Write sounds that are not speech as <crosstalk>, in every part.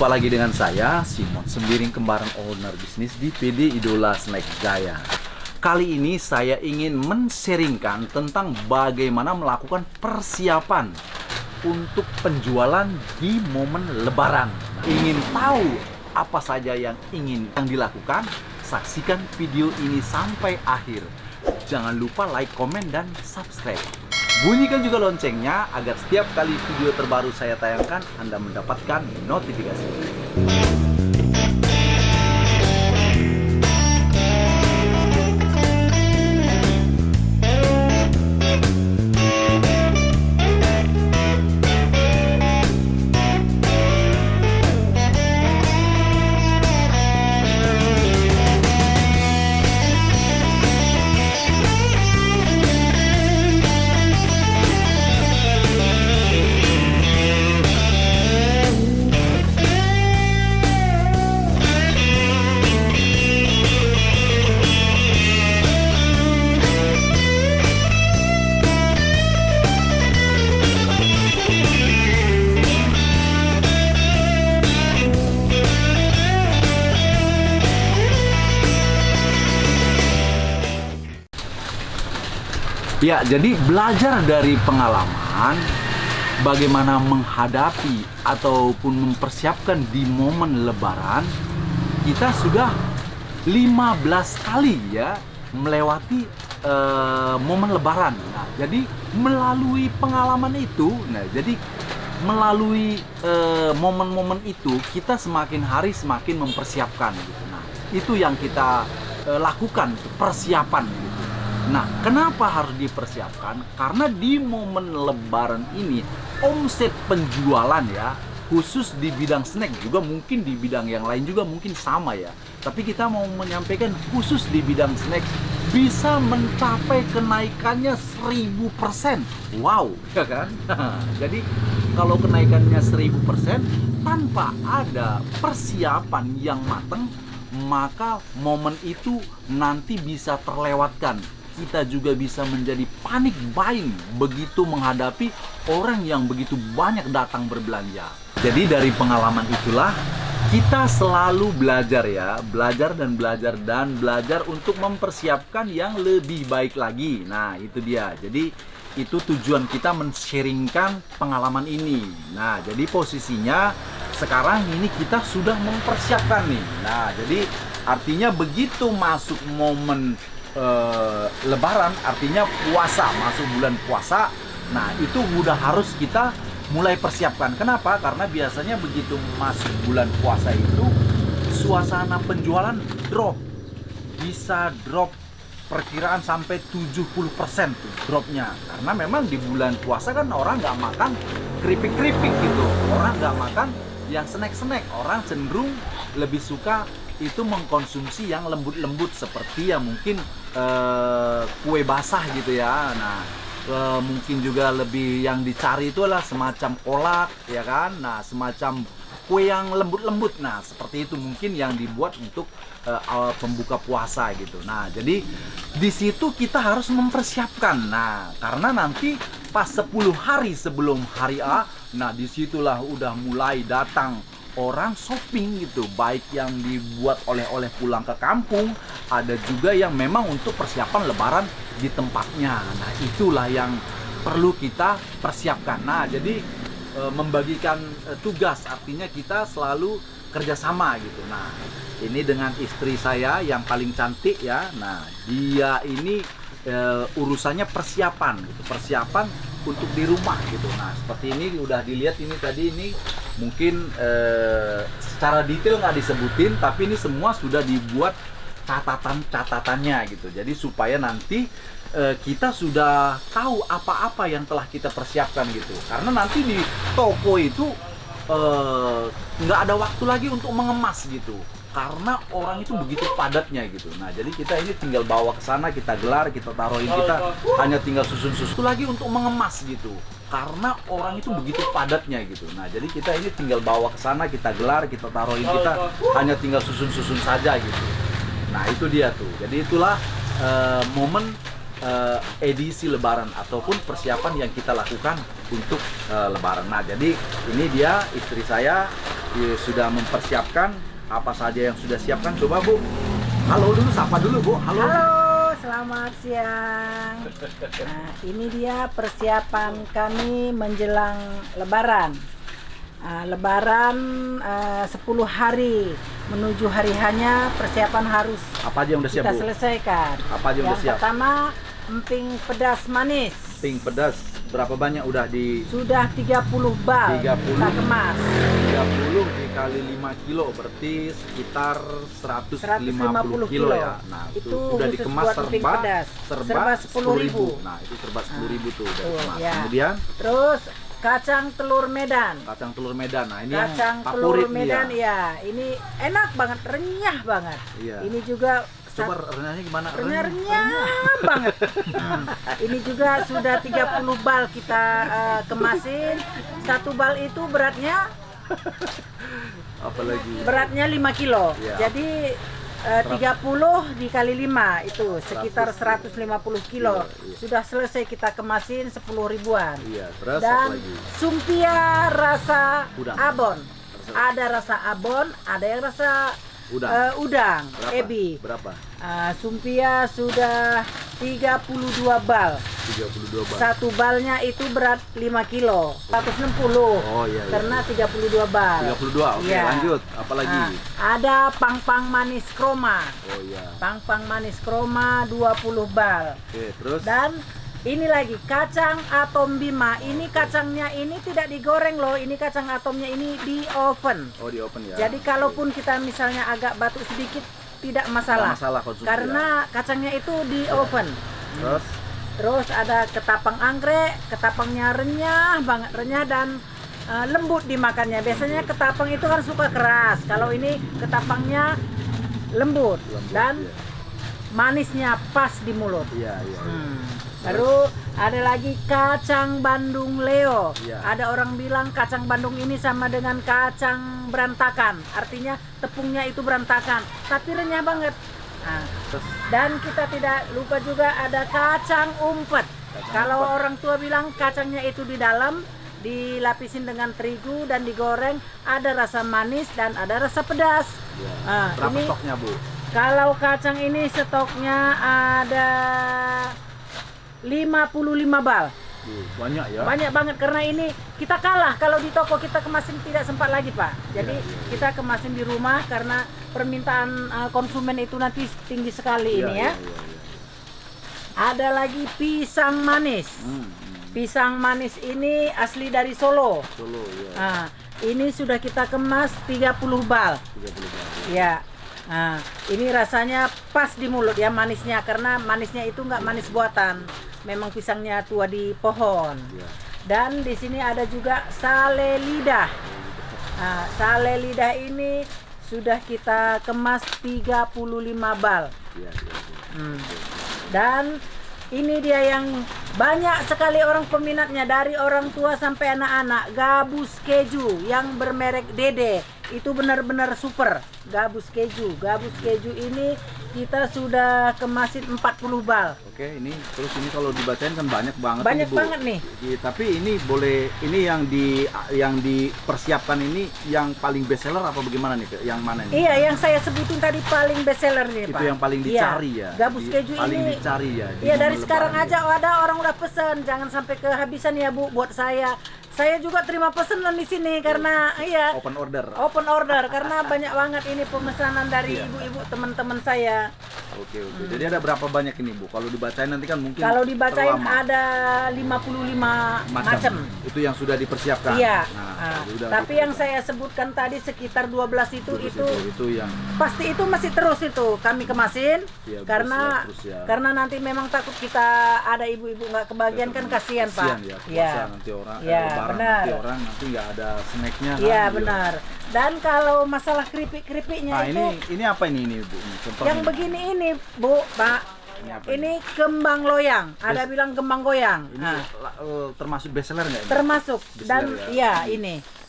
Jumpa lagi dengan saya, Simon Sembiring Kembaran Owner Bisnis di PD Idola Snack Jaya. Kali ini saya ingin men-sharingkan tentang bagaimana melakukan persiapan untuk penjualan di momen lebaran. Ingin tahu apa saja yang ingin yang dilakukan? Saksikan video ini sampai akhir. Jangan lupa like, komen, dan subscribe. Bunyikan juga loncengnya agar setiap kali video terbaru saya tayangkan Anda mendapatkan notifikasi. Ya, jadi belajar dari pengalaman bagaimana menghadapi ataupun mempersiapkan di momen lebaran kita sudah 15 kali ya melewati uh, momen lebaran. Nah, jadi melalui pengalaman itu, nah jadi melalui eh, momen-momen uh, itu kita semakin hari semakin mempersiapkan gitu. Nah, itu yang kita uh, lakukan persiapan gitu. Nah, kenapa harus dipersiapkan? Karena di momen lebaran ini omset penjualan ya, khusus di bidang snack juga mungkin di bidang yang lain juga mungkin sama ya. Tapi kita mau menyampaikan khusus di bidang snack bisa mencapai kenaikannya 1000%. Wow, ya kan? <laughs> Jadi kalau kenaikannya 1000% tanpa ada persiapan yang matang, maka momen itu nanti bisa terlewatkan kita juga bisa menjadi panik buying begitu menghadapi orang yang begitu banyak datang berbelanja. Jadi dari pengalaman itulah kita selalu belajar ya, belajar dan belajar dan belajar untuk mempersiapkan yang lebih baik lagi. Nah, itu dia. Jadi itu tujuan kita men-sharingkan pengalaman ini. Nah, jadi posisinya sekarang ini kita sudah mempersiapkan nih. Nah, jadi artinya begitu masuk momen uh, lebaran artinya puasa masuk bulan puasa. Nah itu udah harus kita mulai persiapkan. Kenapa? Karena biasanya begitu masuk bulan puasa itu suasana penjualan drop. Bisa drop perkiraan sampai 70% tuh dropnya. Karena memang di bulan puasa kan orang nggak makan keripik-keripik gitu. Orang nggak makan yang snack-snack. Orang cenderung lebih suka itu mengkonsumsi yang lembut-lembut seperti yang mungkin uh, kue basah gitu ya. Nah, uh, mungkin juga lebih yang dicari itu adalah semacam kolak ya kan. Nah, semacam kue yang lembut-lembut. Nah, seperti itu mungkin yang dibuat untuk uh, pembuka puasa gitu. Nah, jadi di situ kita harus mempersiapkan. Nah, karena nanti pas 10 hari sebelum hari A, nah di situlah udah mulai datang orang shopping gitu baik yang dibuat oleh-oleh pulang ke kampung ada juga yang memang untuk persiapan lebaran di tempatnya. Nah itulah yang perlu kita persiapkan. Nah jadi e, membagikan e, tugas artinya kita selalu kerjasama gitu. Nah ini dengan istri saya yang paling cantik ya. Nah dia ini e, urusannya persiapan gitu persiapan untuk di rumah gitu. Nah seperti ini udah dilihat ini tadi ini mungkin eh, secara detail nggak disebutin tapi ini semua sudah dibuat catatan-catatannya gitu. Jadi supaya nanti eh, kita sudah tahu apa-apa yang telah kita persiapkan gitu. Karena nanti di toko itu eh, nggak ada waktu lagi untuk mengemas gitu karena orang itu begitu padatnya gitu. Nah, jadi kita ini tinggal bawa ke sana, kita gelar, kita taruhin, kita hanya tinggal susun-susun lagi untuk mengemas gitu karena orang itu begitu padatnya gitu. Nah, jadi kita ini tinggal bawa ke sana, kita gelar, kita taruhin, kita hanya tinggal susun-susun saja gitu. Nah, itu dia tuh. Jadi itulah uh, momen uh, edisi lebaran ataupun persiapan yang kita lakukan untuk uh, lebaran. Nah, jadi ini dia istri saya ya, sudah mempersiapkan apa saja yang sudah siapkan. Coba Bu, halo dulu, sapa dulu Bu. Halo. Halo, selamat siang. Nah, ini dia persiapan kami menjelang Lebaran. Ah, lebaran ah, 10 hari menuju hari hanya persiapan harus Apa aja yang udah siap kita Bu? selesaikan. Apa aja yang udah Yang siap? pertama emping pedas manis. Pink pedas. Berapa banyak udah di Sudah 30 bal 30. kita kemas. 30 dikali 5 kilo berarti sekitar 150, 150 kilo, kilo. ya. Nah, itu, Itu udah dikemas serba serba, Serba 10.000. 10.000. Nah, itu serba 10.000 tuh udah Betul, dikemas. ya. Kemudian Terus kacang telur Medan. kacang telur Medan. Nah, ini kacang yang telur nih Medan ya. ya ini enak banget renyah banget Iya. ini juga Coba renyahnya gimana? renyah renyah banget Hmm. ini juga sudah 30 bal kita eh, kemasin satu bal itu beratnya <laughs> Apalagi beratnya 5 kilo Iya. jadi eh, 30 dikali 5 itu sekitar 150 kilo Iya, iya. sudah selesai kita kemasin 10 ribuan Iya, terus dan lagi? sumpia rasa Udang. abon. Ada rasa abon, ada yang rasa Udang. eh, udang, Berapa? ebi. Berapa? Ah, sumpia sudah 32 bal. 32 bal. Satu balnya itu berat 5 kilo, 160. Oh iya, iya. Karena 32 bal. 32. Oke, Iya. lanjut. Apalagi? Ah, ada pang-pang manis kroma. Oh iya. Pang-pang manis kroma 20 bal. Oke, terus Dan ini lagi kacang atom bima. Ini kacangnya ini tidak digoreng loh. Ini kacang atomnya ini di oven. Oh, di open ya. Jadi kalaupun kita misalnya agak batuk sedikit tidak masalah. Nggak masalah konsumsi. Karena kacangnya itu di oven. ya. terus Terus ada ketapang anggrek, ketapangnya renyah banget renyah dan eh, lembut dimakannya. Biasanya ketapang itu kan suka keras. Kalau ini ketapangnya lembut, lembut, dan iya. manisnya pas di mulut. Iya, iya. iya. Hmm. Baru ada lagi kacang Bandung Leo. Iya. Ada orang bilang kacang Bandung ini sama dengan kacang berantakan. Artinya tepungnya itu berantakan, tapi renyah banget. Nah, dan kita tidak lupa juga ada kacang umpet. Kacang Kalau umpet. orang tua bilang kacangnya itu di dalam dilapisin dengan terigu dan digoreng, ada rasa manis dan ada rasa pedas. iya. Ah, Berapa ini- stoknya, Bu? Kalau kacang ini stoknya ada 55 bal. Bu, banyak ya. Banyak banget karena ini kita kalah kalau di toko kita kemasin tidak sempat lagi, Pak. Jadi Iya, iya. kita kemasin di rumah karena permintaan uh, konsumen itu nanti tinggi sekali Iya, ini iya, ya. iya, iya. Ada lagi pisang manis. Hmm, hmm. Pisang manis ini asli dari Solo. Solo ya. Nah, ini sudah kita kemas 30 bal. 30 bal. Ya. Nah, ini rasanya pas di mulut ya manisnya karena manisnya itu nggak manis buatan. Memang pisangnya tua di pohon. Iya. Dan di sini ada juga sale lidah. Nah, sale lidah ini sudah kita kemas 35 bal. Iya, iya, iya. Hmm. Dan ini dia yang banyak sekali orang peminatnya dari orang tua sampai anak-anak gabus keju yang bermerek Dede itu benar-benar super gabus keju gabus keju ini kita sudah kemasin 40 bal Oke, ini terus ini kalau dibacain kan banyak banget Banyak Bu. banget nih. Iya, tapi ini boleh ini yang di yang dipersiapkan ini yang paling best seller apa bagaimana nih? Yang mana nih? iya yang saya sebutin tadi paling best seller nih Itu Pak yang paling Iya, dicari ya. gabus Di- keju paling ini dicari ya. di Iya dari sekarang lebaran aja oh, ada orang udah pesen, jangan sampai kehabisan ya Bu buat saya. Saya juga terima pesanan di sini karena iya open order. open order karena banyak banget ini pemesanan dari Iya. ibu-ibu teman-teman saya. Oke, oke. Jadi ada berapa banyak ini, Bu? Kalau dibacain nanti kan mungkin Kalau dibacain terlama. ada 55 macam. Itu yang sudah dipersiapkan. Iya. Nah, Ah, jadi udah tapi yang saya sebutkan tadi sekitar 12 itu Terus itu itu yang pasti itu masih terus itu kami kemasin Iya, karena terus ya, ya. karena nanti memang takut kita ada ibu-ibu nggak kebagian kan kasihan kasihan Pak. ya, Iya. nanti orang eh, Iya, benar. nanti orang nanti nggak ada snacknya kan. Iya benar. Dan kalau masalah keripik-keripiknya Nah, itu ini ini apa ini ini, Bu? Ini yang begini ini, Bu, Pak. Ini apa Ini kembang loyang. Ada bilang kembang goyang. Ini Nah, termasuk best seller nggak ini? termasuk Bestseller dan ya. ini. ini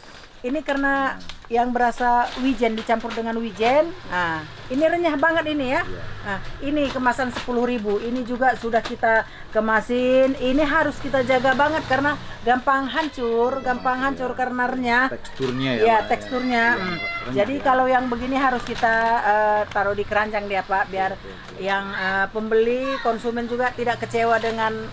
karena yang berasa wijen dicampur dengan wijen. Nah, ini renyah banget ini ya. Iya. Nah, ini kemasan 10.000. Ini juga sudah kita kemasin. Ini harus kita jaga banget karena gampang hancur, gampang hancur karena renyah. Teksturnya ya. Ya, Pak, teksturnya. Iya, Hmm. renyah Jadi ya. kalau yang begini harus kita eh, taruh di keranjang dia Pak, biar yang eh, pembeli konsumen juga tidak kecewa dengan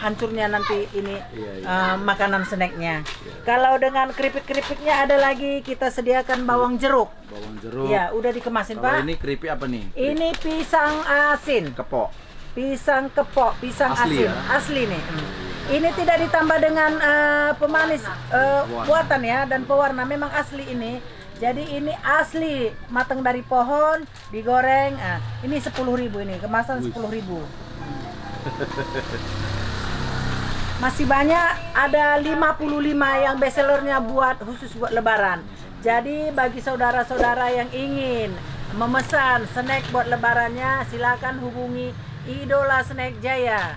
hancurnya nanti ini Iya, iya. eh, makanan snacknya. Kalau dengan keripik-keripiknya ada lagi kita sediakan bawang jeruk. bawang jeruk. Ya, udah dikemasin Kalau Pak. ini keripik apa nih? Ini pisang asin, Kepok. pisang kepok, pisang Asli asin, ya? asli nih. Hmm. Ini tidak ditambah dengan eh, pemanis Warna. buatan ya dan pewarna, memang asli ini. Jadi ini asli matang dari pohon, digoreng. Ah, ini 10.000 ini, kemasan Wih. 10.000. <laughs> Masih banyak, ada 55 yang bestsellernya buat khusus buat lebaran. Jadi bagi saudara-saudara yang ingin memesan snack buat lebarannya, silakan hubungi Idola Snack Jaya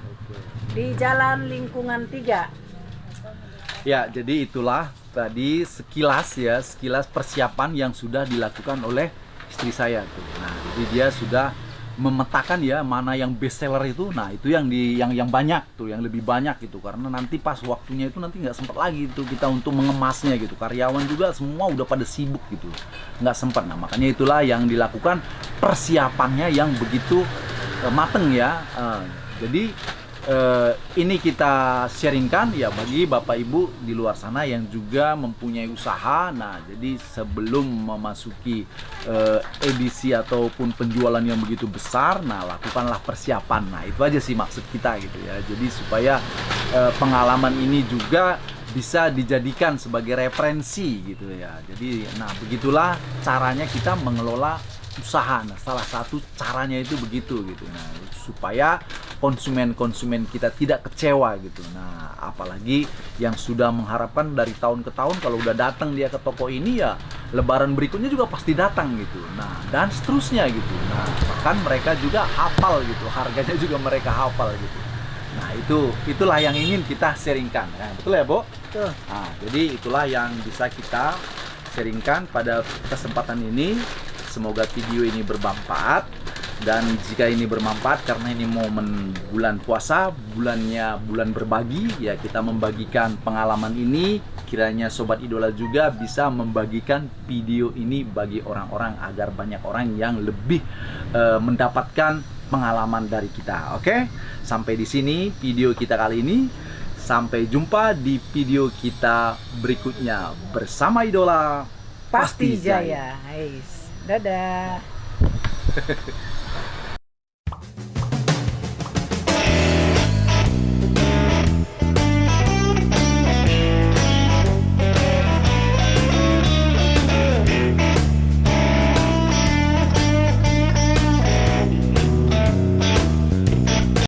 di Jalan Lingkungan 3. Ya, jadi itulah tadi sekilas ya, sekilas persiapan yang sudah dilakukan oleh istri saya tuh. Nah, jadi dia sudah memetakan ya mana yang best seller itu. Nah, itu yang di yang yang banyak tuh, yang lebih banyak gitu. Karena nanti pas waktunya itu nanti nggak sempat lagi itu kita untuk mengemasnya gitu. Karyawan juga semua udah pada sibuk gitu. Nggak sempat. Nah, makanya itulah yang dilakukan persiapannya yang begitu eh, mateng ya. Eh, jadi eh, ini kita sharingkan ya bagi bapak ibu di luar sana yang juga mempunyai usaha. Nah, jadi sebelum memasuki eh, edisi ataupun penjualan yang begitu besar, nah lakukanlah persiapan. Nah, itu aja sih maksud kita gitu ya. Jadi supaya eh, pengalaman ini juga bisa dijadikan sebagai referensi gitu ya. Jadi, nah begitulah caranya kita mengelola usaha. Nah, salah satu caranya itu begitu gitu. Nah, supaya konsumen-konsumen kita tidak kecewa gitu. Nah, apalagi yang sudah mengharapkan dari tahun ke tahun kalau udah datang dia ke toko ini ya lebaran berikutnya juga pasti datang gitu. Nah, dan seterusnya gitu. Nah, bahkan mereka juga hafal gitu. Harganya juga mereka hafal gitu. Nah, itu itulah yang ingin kita sharingkan. Nah, betul ya, Bo? Tuh. Nah, jadi itulah yang bisa kita sharingkan pada kesempatan ini. Semoga video ini bermanfaat dan jika ini bermanfaat karena ini momen bulan puasa, bulannya bulan berbagi, ya kita membagikan pengalaman ini. Kiranya sobat idola juga bisa membagikan video ini bagi orang-orang agar banyak orang yang lebih eh, mendapatkan pengalaman dari kita. Oke, sampai di sini video kita kali ini. Sampai jumpa di video kita berikutnya bersama idola Pasti jaya. Ais. Dadah. <laughs>